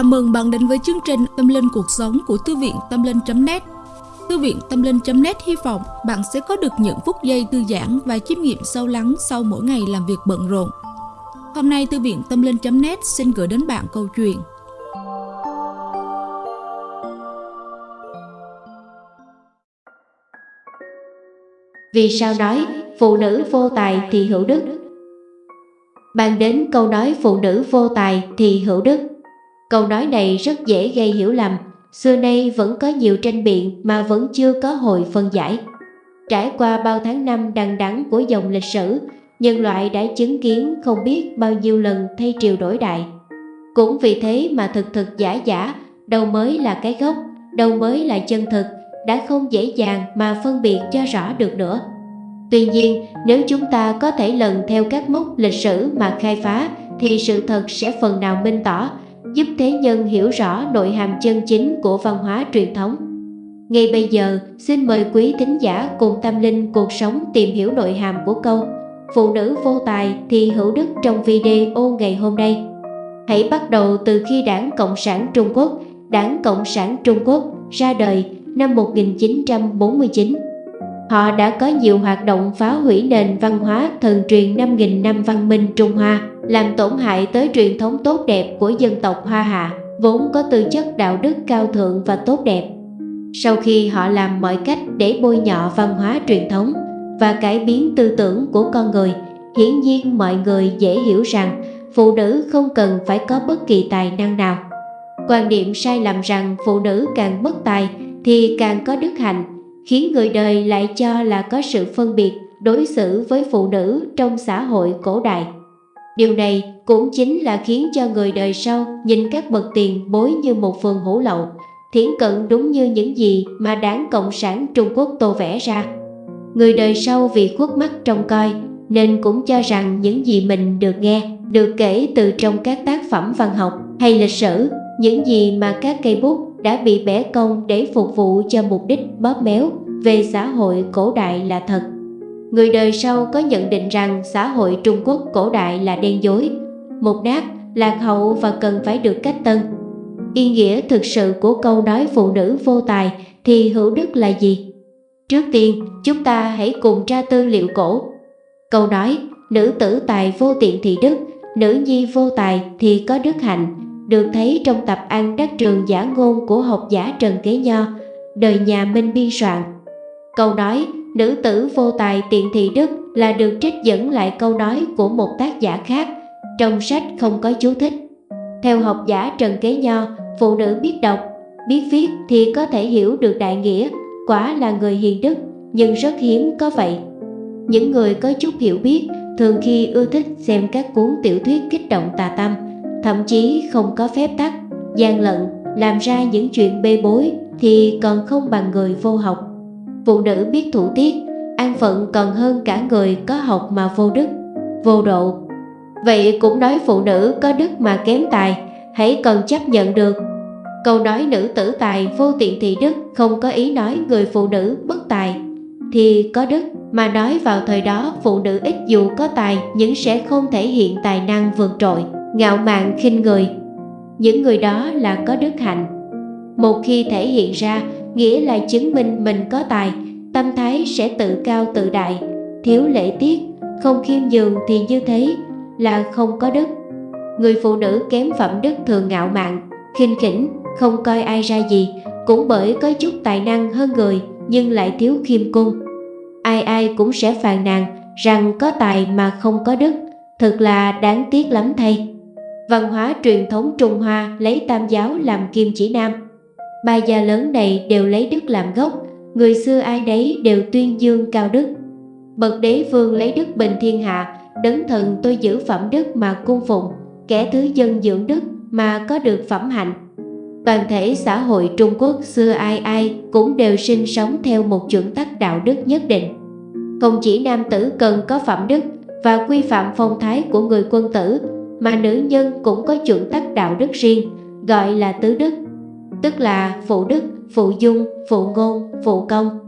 Chào mừng bạn đến với chương trình Tâm Linh Cuộc Sống của Thư viện Tâm Linh.net Thư viện Tâm Linh.net hy vọng bạn sẽ có được những phút giây thư giãn và chiêm nghiệm sâu lắng sau mỗi ngày làm việc bận rộn. Hôm nay, Thư viện Tâm Linh.net xin gửi đến bạn câu chuyện. Vì sao nói phụ nữ vô tài thì hữu đức? Bàn đến câu nói phụ nữ vô tài thì hữu đức. Câu nói này rất dễ gây hiểu lầm. Xưa nay vẫn có nhiều tranh biện mà vẫn chưa có hồi phân giải. Trải qua bao tháng năm đằng đẵng của dòng lịch sử Nhân loại đã chứng kiến không biết bao nhiêu lần thay triều đổi đại. Cũng vì thế mà thực thực giả giả Đâu mới là cái gốc, đâu mới là chân thực Đã không dễ dàng mà phân biệt cho rõ được nữa. Tuy nhiên, nếu chúng ta có thể lần theo các mốc lịch sử mà khai phá thì sự thật sẽ phần nào minh tỏ, giúp thế nhân hiểu rõ nội hàm chân chính của văn hóa truyền thống. Ngay bây giờ, xin mời quý thính giả cùng tâm linh cuộc sống tìm hiểu nội hàm của câu Phụ nữ vô tài thì hữu đức trong video ngày hôm nay. Hãy bắt đầu từ khi Đảng Cộng sản Trung Quốc, Đảng Cộng sản Trung Quốc ra đời năm 1949 Họ đã có nhiều hoạt động phá hủy nền văn hóa thần truyền 5.000 năm văn minh Trung Hoa, làm tổn hại tới truyền thống tốt đẹp của dân tộc Hoa Hạ, vốn có tư chất đạo đức cao thượng và tốt đẹp. Sau khi họ làm mọi cách để bôi nhọ văn hóa truyền thống và cải biến tư tưởng của con người, hiển nhiên mọi người dễ hiểu rằng phụ nữ không cần phải có bất kỳ tài năng nào. Quan điểm sai lầm rằng phụ nữ càng bất tài thì càng có đức hạnh khiến người đời lại cho là có sự phân biệt đối xử với phụ nữ trong xã hội cổ đại. Điều này cũng chính là khiến cho người đời sau nhìn các bậc tiền bối như một phần hủ lậu, thiển cận đúng như những gì mà đảng Cộng sản Trung Quốc tô vẽ ra. Người đời sau vì khuất mắt trông coi nên cũng cho rằng những gì mình được nghe, được kể từ trong các tác phẩm văn học hay lịch sử, những gì mà các cây bút đã bị bẻ cong để phục vụ cho mục đích bóp méo về xã hội cổ đại là thật. Người đời sau có nhận định rằng xã hội Trung Quốc cổ đại là đen dối, mục nát, lạc hậu và cần phải được cách tân. Ý nghĩa thực sự của câu nói phụ nữ vô tài thì hữu đức là gì? Trước tiên, chúng ta hãy cùng tra tư liệu cổ. Câu nói, nữ tử tài vô tiện thì đức, nữ nhi vô tài thì có đức hạnh, được thấy trong tập An Đắc Trường giả ngôn của học giả Trần Kế Nho, đời nhà Minh biên soạn. Câu nói nữ tử vô tài tiện thị đức là được trích dẫn lại câu nói của một tác giả khác, trong sách không có chú thích. Theo học giả Trần Kế Nho, phụ nữ biết đọc, biết viết thì có thể hiểu được đại nghĩa, quả là người hiền đức, nhưng rất hiếm có vậy. Những người có chút hiểu biết thường khi ưa thích xem các cuốn tiểu thuyết kích động tà tâm, thậm chí không có phép tắc, gian lận, làm ra những chuyện bê bối thì còn không bằng người vô học. Phụ nữ biết thủ tiết, an phận còn hơn cả người có học mà vô đức, vô độ. Vậy cũng nói phụ nữ có đức mà kém tài, hãy cần chấp nhận được. Câu nói nữ tử tài vô tiện thị đức không có ý nói người phụ nữ bất tài, thì có đức mà nói vào thời đó phụ nữ ít dù có tài nhưng sẽ không thể hiện tài năng vượt trội ngạo mạn khinh người những người đó là có đức hạnh một khi thể hiện ra nghĩa là chứng minh mình có tài, tâm thái sẽ tự cao tự đại. Thiếu lễ tiết, không khiêm nhường thì như thế là không có đức. Người phụ nữ kém phẩm đức thường ngạo mạn, khinh khỉnh, không coi ai ra gì, cũng bởi có chút tài năng hơn người nhưng lại thiếu khiêm cung. Ai ai cũng sẽ phàn nàn rằng có tài mà không có đức thật là đáng tiếc lắm thay. Văn hóa truyền thống Trung Hoa lấy tam giáo làm kim chỉ nam. Ba gia lớn này đều lấy đức làm gốc, người xưa ai đấy đều tuyên dương cao đức. Bậc đế vương lấy đức bình thiên hạ, đấng thần tôi giữ phẩm đức mà cung phụng, kẻ thứ dân dưỡng đức mà có được phẩm hạnh. Toàn thể xã hội Trung Quốc xưa ai ai cũng đều sinh sống theo một chuẩn tắc đạo đức nhất định. Không chỉ nam tử cần có phẩm đức và quy phạm phong thái của người quân tử mà nữ nhân cũng có chuẩn tắc đạo đức riêng, gọi là tứ đức, tức là phụ đức, phụ dung, phụ ngôn, phụ công.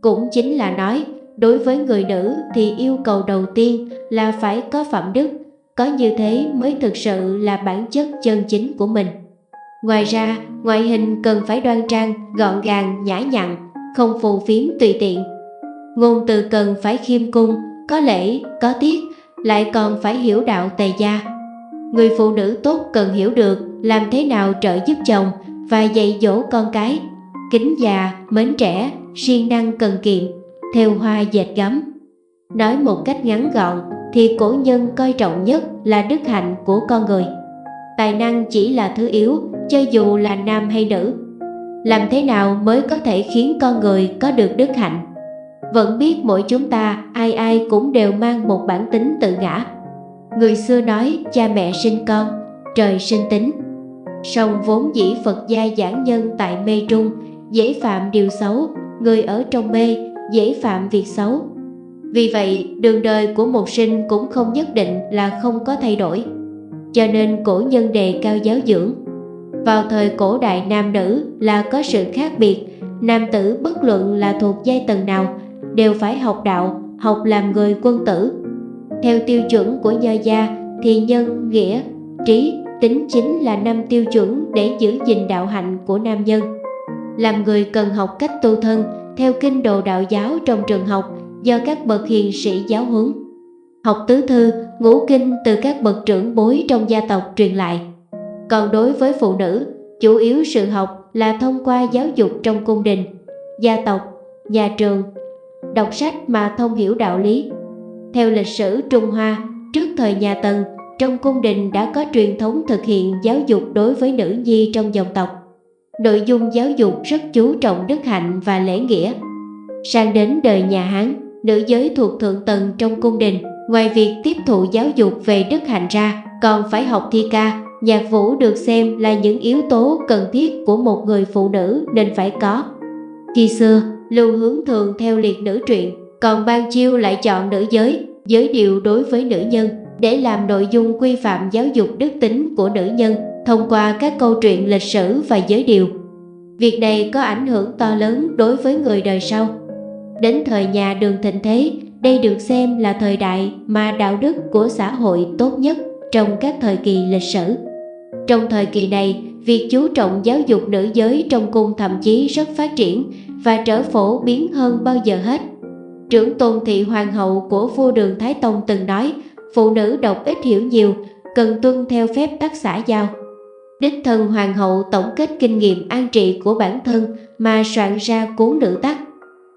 Cũng chính là nói, đối với người nữ thì yêu cầu đầu tiên là phải có phẩm đức, có như thế mới thực sự là bản chất chân chính của mình. Ngoài ra, ngoại hình cần phải đoan trang, gọn gàng, nhã nhặn, không phù phiếm tùy tiện. Ngôn từ cần phải khiêm cung, có lễ, có tiết, lại còn phải hiểu đạo tề gia. Người phụ nữ tốt cần hiểu được làm thế nào trợ giúp chồng và dạy dỗ con cái, kính già, mến trẻ, siêng năng cần kiệm, theo hoa dệt gấm. Nói một cách ngắn gọn thì cổ nhân coi trọng nhất là đức hạnh của con người. Tài năng chỉ là thứ yếu, cho dù là nam hay nữ. Làm thế nào mới có thể khiến con người có được đức hạnh? Vẫn biết mỗi chúng ta ai ai cũng đều mang một bản tính tự ngã. Người xưa nói cha mẹ sinh con, trời sinh tính. Song vốn dĩ Phật gia giảng nhân tại mê trung, dễ phạm điều xấu, người ở trong mê, dễ phạm việc xấu. Vì vậy, đường đời của một sinh cũng không nhất định là không có thay đổi. Cho nên cổ nhân đề cao giáo dưỡng. Vào thời cổ đại nam nữ là có sự khác biệt, nam tử bất luận là thuộc giai tầng nào đều phải học đạo, học làm người quân tử. Theo tiêu chuẩn của nho gia thì nhân, nghĩa, trí, tính chính là năm tiêu chuẩn để giữ gìn đạo hạnh của nam nhân. Làm người cần học cách tu thân theo kinh đồ đạo giáo trong trường học do các bậc hiền sĩ giáo huấn. Học tứ thư, ngũ kinh từ các bậc trưởng bối trong gia tộc truyền lại. Còn đối với phụ nữ, chủ yếu sự học là thông qua giáo dục trong cung đình, gia tộc, nhà trường, đọc sách mà thông hiểu đạo lý. Theo lịch sử Trung Hoa, trước thời nhà Tần, trong cung đình đã có truyền thống thực hiện giáo dục đối với nữ nhi trong dòng tộc. Nội dung giáo dục rất chú trọng đức hạnh và lễ nghĩa. Sang đến đời nhà Hán, nữ giới thuộc thượng tầng trong cung đình, ngoài việc tiếp thụ giáo dục về đức hạnh ra, còn phải học thi ca, nhạc vũ được xem là những yếu tố cần thiết của một người phụ nữ nên phải có. Khi xưa, lưu hướng thường theo liệt nữ truyện, còn ban chiêu lại chọn nữ giới, giới điều đối với nữ nhân để làm nội dung quy phạm giáo dục đức tính của nữ nhân thông qua các câu chuyện lịch sử và giới điều. Việc này có ảnh hưởng to lớn đối với người đời sau. Đến thời nhà đường thịnh thế, đây được xem là thời đại mà đạo đức của xã hội tốt nhất trong các thời kỳ lịch sử. Trong thời kỳ này, việc chú trọng giáo dục nữ giới trong cung thậm chí rất phát triển và trở phổ biến hơn bao giờ hết. Trưởng tôn thị hoàng hậu của vua đường Thái Tông từng nói, phụ nữ đọc ít hiểu nhiều, cần tuân theo phép tắc xã giao. Đích thân hoàng hậu tổng kết kinh nghiệm an trị của bản thân mà soạn ra cuốn nữ tắc.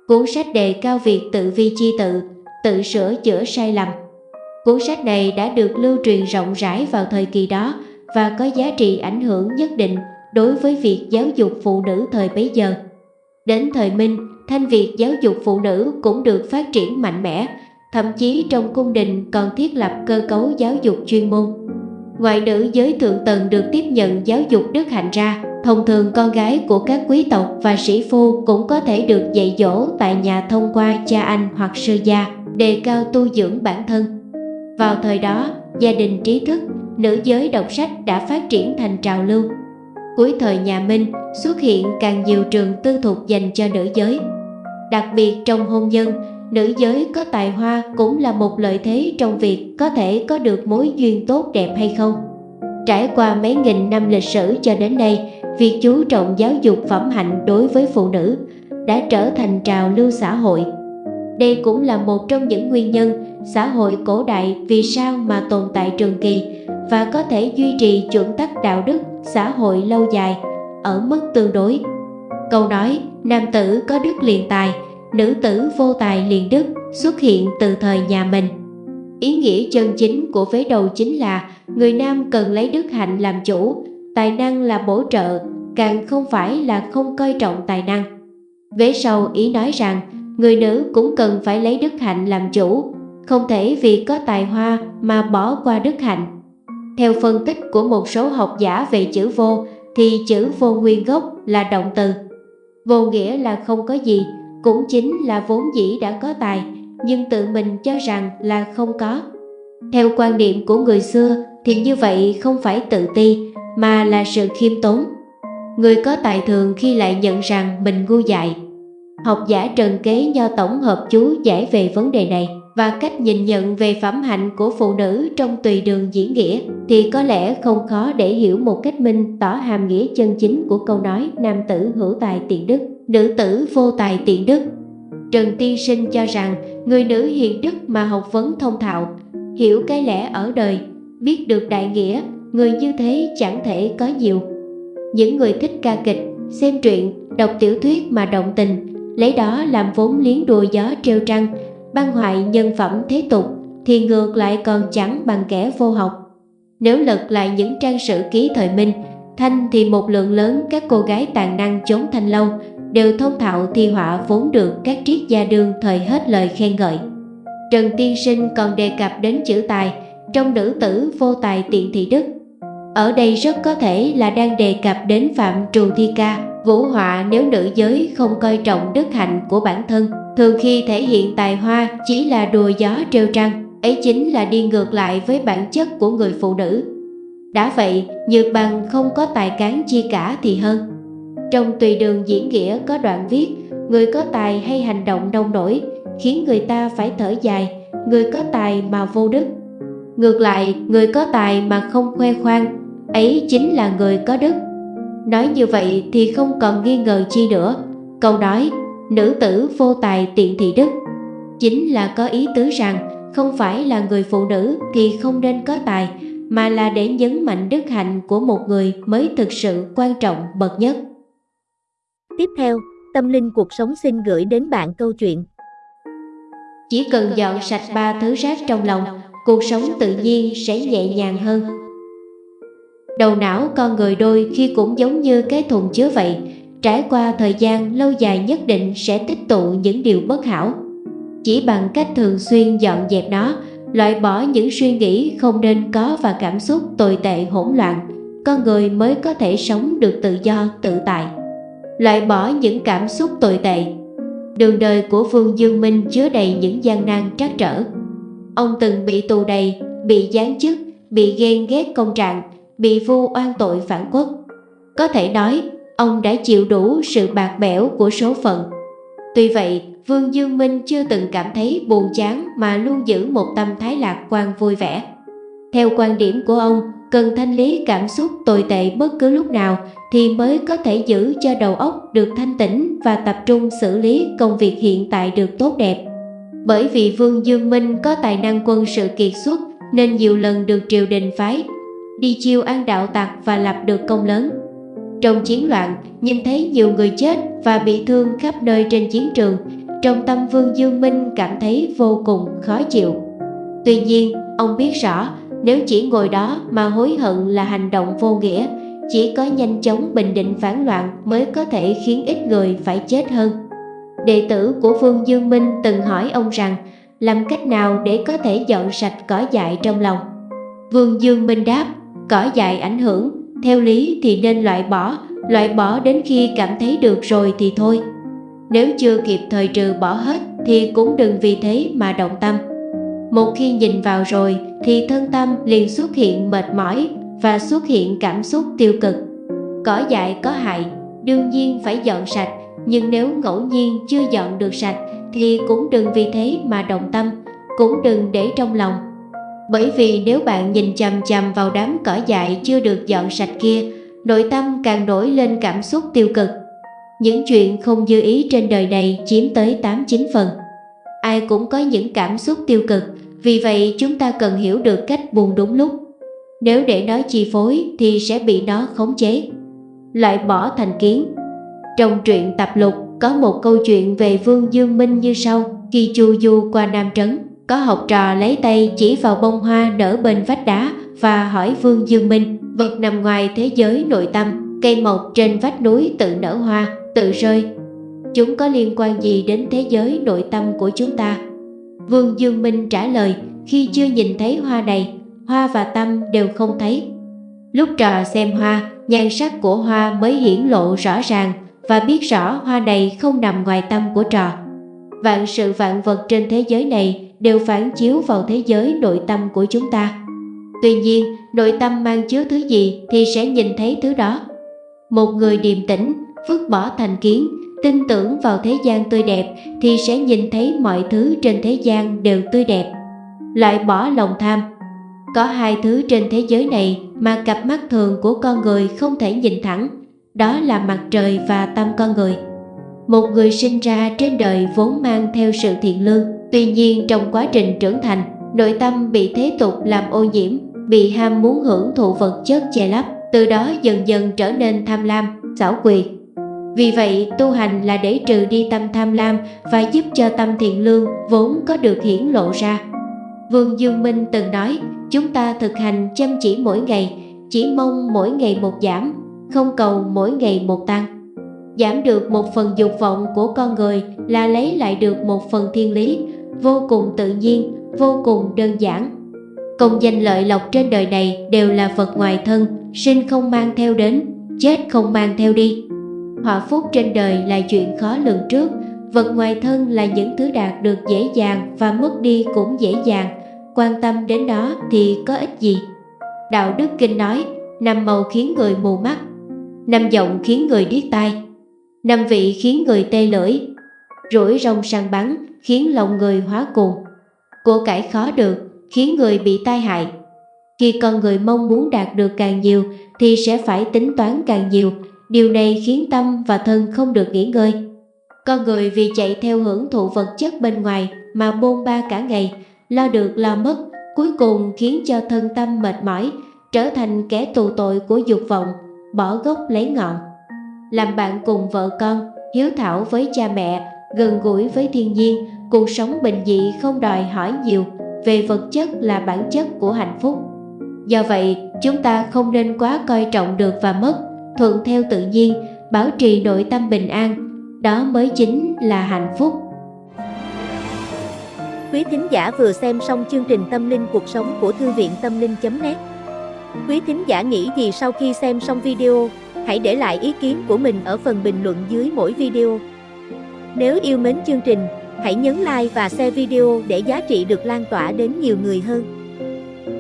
Cuốn sách đề cao việc tự vi chi tự, tự sửa chữa sai lầm. Cuốn sách này đã được lưu truyền rộng rãi vào thời kỳ đó và có giá trị ảnh hưởng nhất định đối với việc giáo dục phụ nữ thời bấy giờ. Đến thời Minh, thanh việc giáo dục phụ nữ cũng được phát triển mạnh mẽ, thậm chí trong cung đình còn thiết lập cơ cấu giáo dục chuyên môn. Ngoại nữ giới thượng tầng được tiếp nhận giáo dục đức hạnh ra, thông thường con gái của các quý tộc và sĩ phu cũng có thể được dạy dỗ tại nhà thông qua cha anh hoặc sư gia, đề cao tu dưỡng bản thân. Vào thời đó, gia đình trí thức, nữ giới đọc sách đã phát triển thành trào lưu. Cuối thời nhà Minh xuất hiện càng nhiều trường tư thục dành cho nữ giới. Đặc biệt trong hôn nhân, nữ giới có tài hoa cũng là một lợi thế trong việc có thể có được mối duyên tốt đẹp hay không. Trải qua mấy nghìn năm lịch sử cho đến nay, việc chú trọng giáo dục phẩm hạnh đối với phụ nữ đã trở thành trào lưu xã hội. Đây cũng là một trong những nguyên nhân xã hội cổ đại vì sao mà tồn tại trường kỳ và có thể duy trì chuẩn tắc đạo đức xã hội lâu dài ở mức tương đối. Câu nói nam tử có đức liền tài, nữ tử vô tài liền đức xuất hiện từ thời nhà mình. Ý nghĩa chân chính của vế đầu chính là người nam cần lấy đức hạnh làm chủ, tài năng là bổ trợ, càng không phải là không coi trọng tài năng. Vế sau ý nói rằng người nữ cũng cần phải lấy đức hạnh làm chủ, không thể vì có tài hoa mà bỏ qua đức hạnh. Theo phân tích của một số học giả về chữ vô thì chữ vô nguyên gốc là động từ. Vô nghĩa là không có gì, cũng chính là vốn dĩ đã có tài, nhưng tự mình cho rằng là không có. Theo quan điểm của người xưa thì như vậy không phải tự ti mà là sự khiêm tốn. Người có tài thường khi lại nhận rằng mình ngu dại. Học giả Trần Kế Nho tổng hợp chú giải về vấn đề này. và cách nhìn nhận về phẩm hạnh của phụ nữ trong tùy đường diễn nghĩa thì có lẽ không khó để hiểu một cách minh tỏ hàm nghĩa chân chính của câu nói nam tử hữu tài tiện đức, nữ tử vô tài tiện đức. Trần Tiên Sinh cho rằng người nữ hiền đức mà học vấn thông thạo, hiểu cái lẽ ở đời, biết được đại nghĩa, người như thế chẳng thể có nhiều. Những người thích ca kịch, xem truyện, đọc tiểu thuyết mà động tình, lấy đó làm vốn liếng đùa gió treo trăng, băng hoại nhân phẩm thế tục, thì ngược lại còn chẳng bằng kẻ vô học. Nếu lật lại những trang sử ký thời Minh, Thanh thì một lượng lớn các cô gái tàn năng chốn thanh lâu đều thông thạo thi họa vốn được các triết gia đương thời hết lời khen ngợi. Trần Tiên Sinh còn đề cập đến chữ tài trong nữ tử vô tài tiện thị đức. Ở đây rất có thể là đang đề cập đến Phạm Trù Thi Ca, vũ họa nếu nữ giới không coi trọng đức hạnh của bản thân, thường khi thể hiện tài hoa chỉ là đùa gió trêu trăng, ấy chính là đi ngược lại với bản chất của người phụ nữ. Đã vậy, Nhược Bằng không có tài cán chi cả thì hơn. Trong tùy đường diễn nghĩa có đoạn viết, người có tài hay hành động nông nổi, khiến người ta phải thở dài, người có tài mà vô đức. Ngược lại, người có tài mà không khoe khoang, ấy chính là người có đức. Nói như vậy thì không còn nghi ngờ chi nữa. Câu nói, nữ tử vô tài tiện thị đức, chính là có ý tứ rằng không phải là người phụ nữ thì không nên có tài, mà là để nhấn mạnh đức hạnh của một người mới thực sự quan trọng bậc nhất. Tiếp theo, Tâm Linh Cuộc Sống xin gửi đến bạn câu chuyện. Chỉ cần dọn sạch ba thứ rác trong lòng, cuộc sống tự nhiên sẽ nhẹ nhàng hơn. Đầu não con người đôi khi cũng giống như cái thùng chứa vậy, trải qua thời gian lâu dài nhất định sẽ tích tụ những điều bất hảo. Chỉ bằng cách thường xuyên dọn dẹp nó, loại bỏ những suy nghĩ không nên có và cảm xúc tồi tệ hỗn loạn, con người mới có thể sống được tự do, tự tại. Loại bỏ những cảm xúc tồi tệ. Đường đời của Vương Dương Minh chứa đầy những gian nan trắc trở. Ông từng bị tù đầy, bị giáng chức, bị ghen ghét công trạng, bị vu oan tội phản quốc. Có thể nói, ông đã chịu đủ sự bạc bẽo của số phận. Tuy vậy, Vương Dương Minh chưa từng cảm thấy buồn chán mà luôn giữ một tâm thái lạc quan vui vẻ. Theo quan điểm của ông, cần thanh lý cảm xúc tồi tệ bất cứ lúc nào thì mới có thể giữ cho đầu óc được thanh tĩnh và tập trung xử lý công việc hiện tại được tốt đẹp. Bởi vì Vương Dương Minh có tài năng quân sự kiệt xuất nên nhiều lần được triều đình phái đi chiêu an đạo tặc và lập được công lớn. Trong chiến loạn, nhìn thấy nhiều người chết và bị thương khắp nơi trên chiến trường, trong tâm Vương Dương Minh cảm thấy vô cùng khó chịu. Tuy nhiên, ông biết rõ nếu chỉ ngồi đó mà hối hận là hành động vô nghĩa, chỉ có nhanh chóng bình định phản loạn mới có thể khiến ít người phải chết hơn. Đệ tử của Vương Dương Minh từng hỏi ông rằng làm cách nào để có thể dọn sạch cỏ dại trong lòng. Vương Dương Minh đáp, cỏ dại ảnh hưởng, theo lý thì nên loại bỏ, loại bỏ đến khi cảm thấy được rồi thì thôi. Nếu chưa kịp thời trừ bỏ hết thì cũng đừng vì thế mà động tâm. Một khi nhìn vào rồi thì thân tâm liền xuất hiện mệt mỏi và xuất hiện cảm xúc tiêu cực. Cỏ dại có hại, đương nhiên phải dọn sạch, nhưng nếu ngẫu nhiên chưa dọn được sạch thì cũng đừng vì thế mà động tâm, cũng đừng để trong lòng bởi vì nếu bạn nhìn chằm chằm vào đám cỏ dại chưa được dọn sạch kia, nội tâm càng nổi lên cảm xúc tiêu cực. Những chuyện không dư ý trên đời này chiếm tới 8-9 phần. Ai cũng có những cảm xúc tiêu cực, vì vậy chúng ta cần hiểu được cách buông đúng lúc. Nếu để nó chi phối thì sẽ bị nó khống chế. Loại bỏ thành kiến Trong truyện tập lục có một câu chuyện về Vương Dương Minh như sau Khi chu du qua Nam Trấn có học trò lấy tay chỉ vào bông hoa nở bên vách đá và hỏi Vương Dương Minh, vật nằm ngoài thế giới nội tâm, cây mộc trên vách núi tự nở hoa, tự rơi. Chúng có liên quan gì đến thế giới nội tâm của chúng ta? Vương Dương Minh trả lời, khi chưa nhìn thấy hoa này, hoa và tâm đều không thấy. Lúc trò xem hoa, nhan sắc của hoa mới hiển lộ rõ ràng và biết rõ hoa này không nằm ngoài tâm của trò. Vạn sự vạn vật trên thế giới này đều phản chiếu vào thế giới nội tâm của chúng ta. Tuy nhiên, nội tâm mang chứa thứ gì thì sẽ nhìn thấy thứ đó. Một người điềm tĩnh, vứt bỏ thành kiến, tin tưởng vào thế gian tươi đẹp thì sẽ nhìn thấy mọi thứ trên thế gian đều tươi đẹp. Loại bỏ lòng tham Có hai thứ trên thế giới này mà cặp mắt thường của con người không thể nhìn thẳng, đó là mặt trời và tâm con người. Một người sinh ra trên đời vốn mang theo sự thiện lương, tuy nhiên trong quá trình trưởng thành, nội tâm bị thế tục làm ô nhiễm, bị ham muốn hưởng thụ vật chất che lấp, từ đó dần dần trở nên tham lam, xảo quyệt. Vì vậy, tu hành là để trừ đi tâm tham lam và giúp cho tâm thiện lương vốn có được hiển lộ ra. Vương Dương Minh từng nói, chúng ta thực hành chăm chỉ mỗi ngày, chỉ mong mỗi ngày một giảm, không cầu mỗi ngày một tăng. Giảm được một phần dục vọng của con người là lấy lại được một phần thiên lý, vô cùng tự nhiên, vô cùng đơn giản. Công danh lợi lộc trên đời này đều là vật ngoài thân, sinh không mang theo đến, chết không mang theo đi. Họa phúc trên đời là chuyện khó lường trước, vật ngoài thân là những thứ đạt được dễ dàng và mất đi cũng dễ dàng, quan tâm đến đó thì có ích gì. Đạo Đức Kinh nói, năm màu khiến người mù mắt, năm giọng khiến người điếc tai, năm vị khiến người tê lưỡi, rủi rong săn bắn khiến lòng người hóa cuồng, của cải khó được khiến người bị tai hại. Khi con người mong muốn đạt được càng nhiều thì sẽ phải tính toán càng nhiều, điều này khiến tâm và thân không được nghỉ ngơi. Con người vì chạy theo hưởng thụ vật chất bên ngoài mà bôn ba cả ngày, lo được lo mất, cuối cùng khiến cho thân tâm mệt mỏi, trở thành kẻ tù tội của dục vọng, bỏ gốc lấy ngọn. Làm bạn cùng vợ con, hiếu thảo với cha mẹ, gần gũi với thiên nhiên, cuộc sống bình dị không đòi hỏi nhiều, về vật chất là bản chất của hạnh phúc. Do vậy, chúng ta không nên quá coi trọng được và mất, thuận theo tự nhiên, bảo trì nội tâm bình an, đó mới chính là hạnh phúc. Quý thính giả vừa xem xong chương trình Tâm linh cuộc sống của Thư viện Tâm linh.net Quý thính giả nghĩ gì sau khi xem xong video, hãy để lại ý kiến của mình ở phần bình luận dưới mỗi video. Nếu yêu mến chương trình, hãy nhấn like và share video để giá trị được lan tỏa đến nhiều người hơn.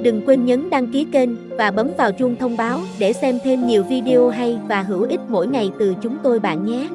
Đừng quên nhấn đăng ký kênh và bấm vào chuông thông báo để xem thêm nhiều video hay và hữu ích mỗi ngày từ chúng tôi bạn nhé.